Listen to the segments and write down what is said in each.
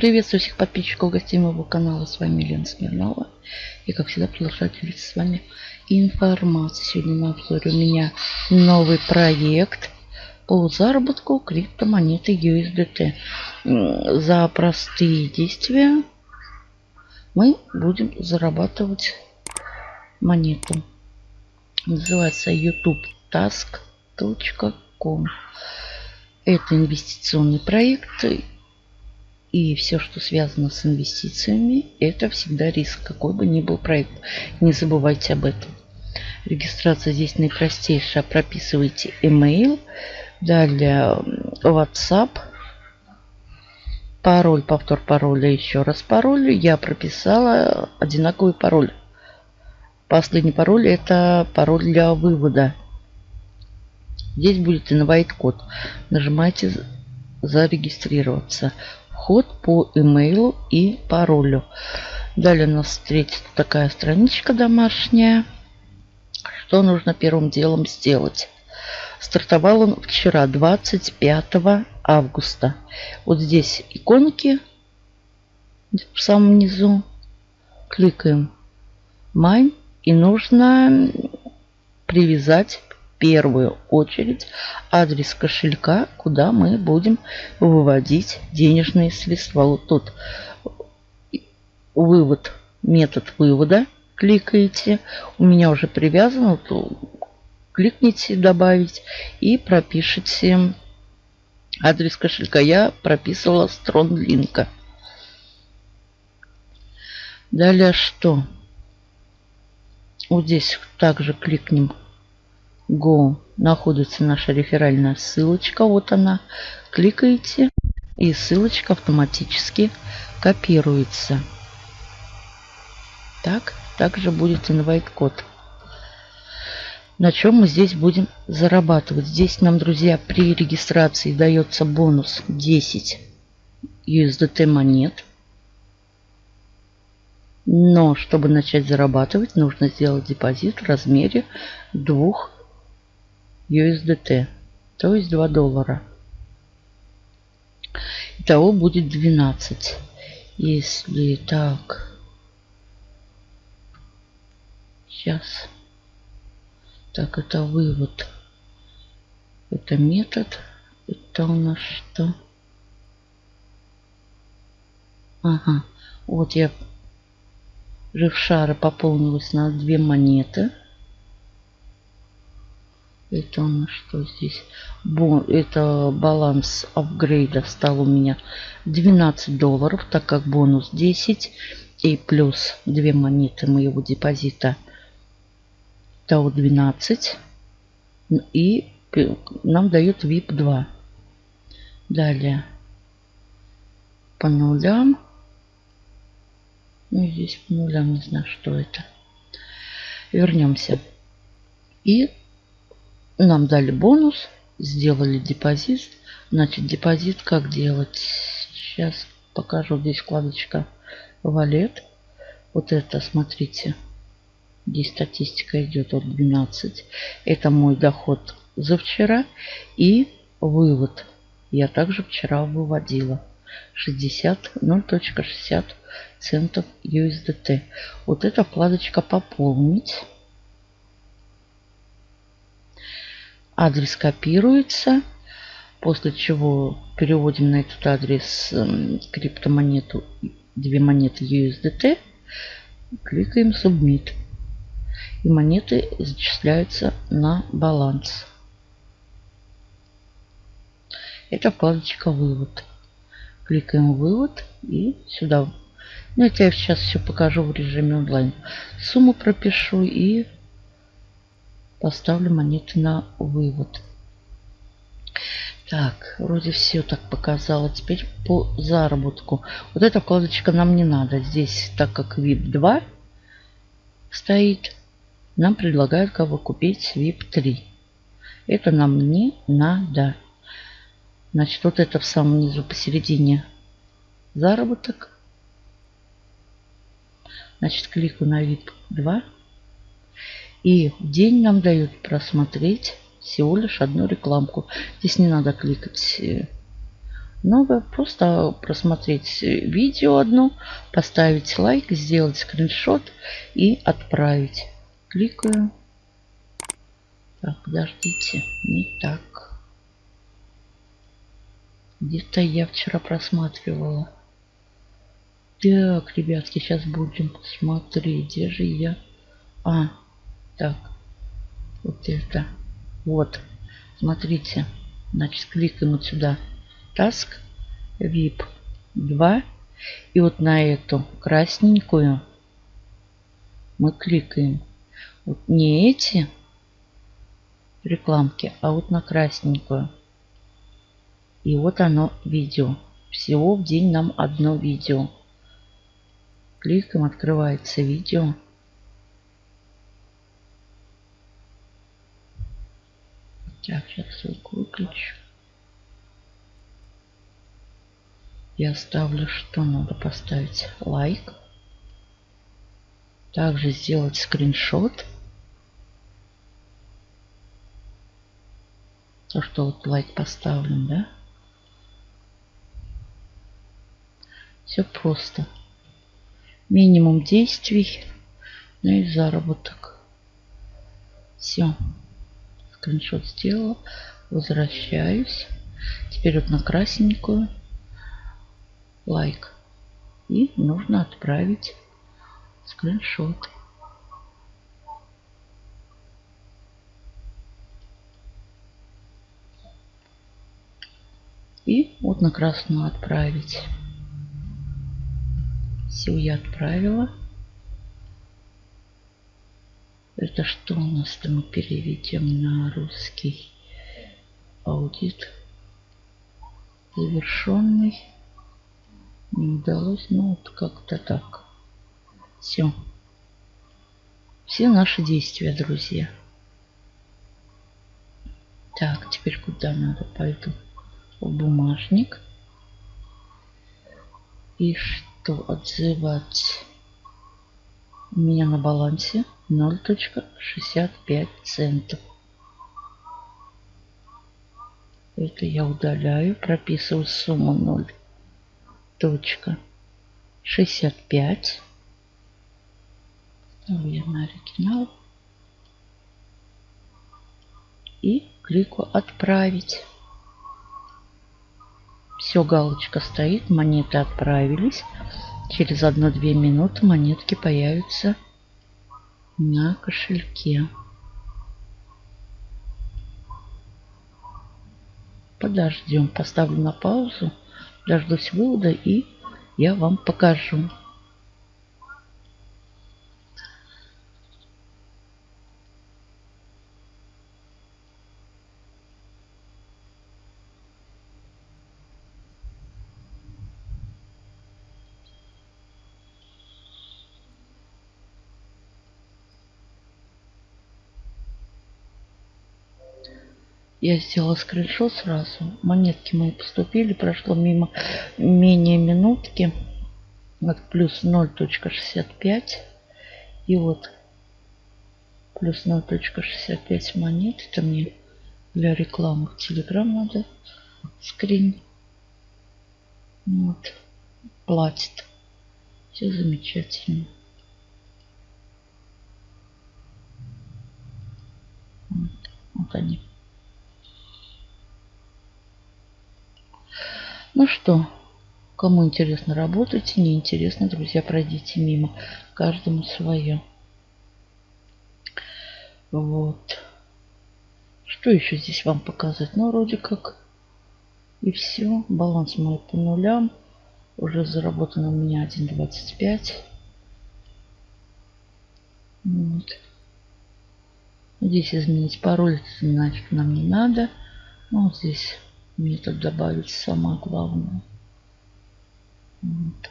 Приветствую всех подписчиков гостей моего канала. С вами Лена Смирнова. И как всегда продолжаю делиться с вами информацией. Сегодня на обзоре у меня новый проект по заработку криптомонеты USDT. За простые действия мы будем зарабатывать монету. Называется youtube.task.com. Это инвестиционный проект и все, что связано с инвестициями, это всегда риск, какой бы ни был проект. Не забывайте об этом. Регистрация здесь наипростейшая. Прописывайте email, далее WhatsApp, пароль, повтор пароля, еще раз пароль. Я прописала одинаковый пароль. Последний пароль это пароль для вывода. Здесь будет инвайт код. Нажимаете зарегистрироваться вход по имейлу и паролю. Далее нас встретит такая страничка домашняя. Что нужно первым делом сделать? Стартовал он вчера, 25 августа. Вот здесь иконки в самом низу. Кликаем Mine. И нужно привязать первую очередь адрес кошелька, куда мы будем выводить денежные средства. Вот тут вывод, метод вывода. Кликаете. У меня уже привязано. Вот, кликните добавить и пропишите адрес кошелька. Я прописывала строн линка. Далее что? Вот здесь также кликнем Go находится наша реферальная ссылочка. Вот она. Кликаете и ссылочка автоматически копируется. Так, также будет инвайт код. На чем мы здесь будем зарабатывать? Здесь нам, друзья, при регистрации дается бонус 10 USDT монет. Но, чтобы начать зарабатывать, нужно сделать депозит в размере 2 USDT, то есть 2 доллара. Итого будет 12. Если так, сейчас, так это вывод, это метод, это у нас что? Ага, вот я жившара пополнилась на две монеты. Это у нас что здесь? Это баланс апгрейда стал у меня 12 долларов, так как бонус 10 и плюс 2 монеты моего депозита. Того 12. И нам дает VIP 2. Далее по нулям. Ну, здесь по нулям не знаю, что это. Вернемся. И нам дали бонус, сделали депозит. Значит, депозит как делать? Сейчас покажу. Здесь вкладочка валет. Вот это, смотрите. Здесь статистика идет от 12. Это мой доход за вчера. И вывод. Я также вчера выводила. 60, 0.60 центов USDT. Вот эта вкладочка пополнить. Адрес копируется, после чего переводим на этот адрес эм, криптомонету, две монеты USDT, кликаем Submit. И монеты зачисляются на баланс. Это вкладочка «Вывод». Кликаем «Вывод» и сюда. Ну, это я сейчас все покажу в режиме онлайн. Сумму пропишу и поставлю монеты на вывод. Так, вроде все так показала. Теперь по заработку. Вот эта вкладочка нам не надо. Здесь, так как VIP 2 стоит, нам предлагают кого купить VIP 3. Это нам не надо. Значит, вот это в самом низу посередине заработок. Значит, кликаю на VIP 2. И в день нам дают просмотреть всего лишь одну рекламку. Здесь не надо кликать э, новое. Просто просмотреть видео одно, поставить лайк, сделать скриншот и отправить. Кликаю. Так, подождите. Не так. Где-то я вчера просматривала. Так, ребятки, сейчас будем смотреть. Где же я? А, так. Вот это. Вот. Смотрите. Значит, кликаем вот сюда. Task VIP 2. И вот на эту красненькую мы кликаем. Вот не эти рекламки, а вот на красненькую. И вот оно видео. Всего в день нам одно видео. Кликаем, открывается видео. Так, сейчас ссылку выключу. Я ставлю, что надо поставить лайк. Также сделать скриншот. То, что вот лайк поставлен, да? Все просто. Минимум действий, ну и заработок. Все. Скриншот сделала. Возвращаюсь. Теперь вот на красненькую. Лайк. И нужно отправить скриншот. И вот на красную отправить. Все я отправила. Это что у нас-то мы переведем на русский аудит завершенный. Не удалось, ну вот как-то так. Все. Все наши действия, друзья. Так, теперь куда надо? Пойду в бумажник. И что отзывать? У меня на балансе 0.65 центов. Это я удаляю, прописываю сумму 0.65. Ставлю я на оригинал. И клику «Отправить». Все, галочка стоит, монеты отправились. Через 1-2 минуты монетки появятся на кошельке. Подождем, поставлю на паузу, дождусь вывода и я вам покажу. Я сделала скриншот сразу. Монетки мои поступили. Прошло мимо менее минутки. Вот плюс 0.65. И вот плюс 0.65 монет. Это мне для рекламы в Телеграм надо. Скрин. Вот. Платит. Все замечательно. Вот, вот они. Ну что, кому интересно, работайте. Не интересно, друзья, пройдите мимо. Каждому свое. Вот. Что еще здесь вам показать? Ну, вроде как и все. Баланс мой по нулям. Уже заработано у меня 1.25. Вот. Здесь изменить пароль, значит, нам не надо. Ну, вот здесь метод добавить самое главное. Вот.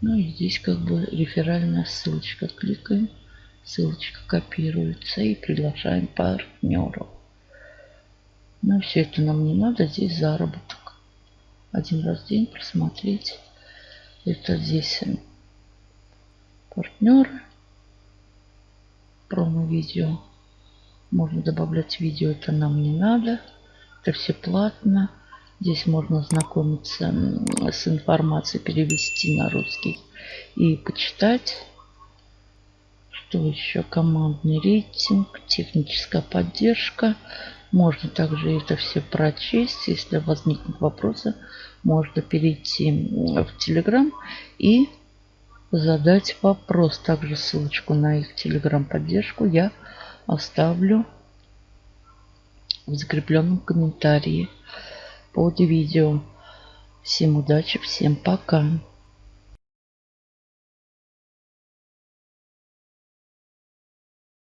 Ну и здесь как бы реферальная ссылочка. Кликаем, ссылочка копируется и приглашаем партнеров. Но все это нам не надо. Здесь заработок. Один раз в день просмотреть. Это здесь партнеры. Промо-видео. Можно добавлять видео, это нам не надо. Это все платно. Здесь можно знакомиться с информацией, перевести на русский и почитать. Что еще? Командный рейтинг, техническая поддержка. Можно также это все прочесть. Если возникнут вопросы, можно перейти в Telegram и задать вопрос. Также ссылочку на их Telegram поддержку я оставлю в закрепленном комментарии под видео. Всем удачи, всем пока.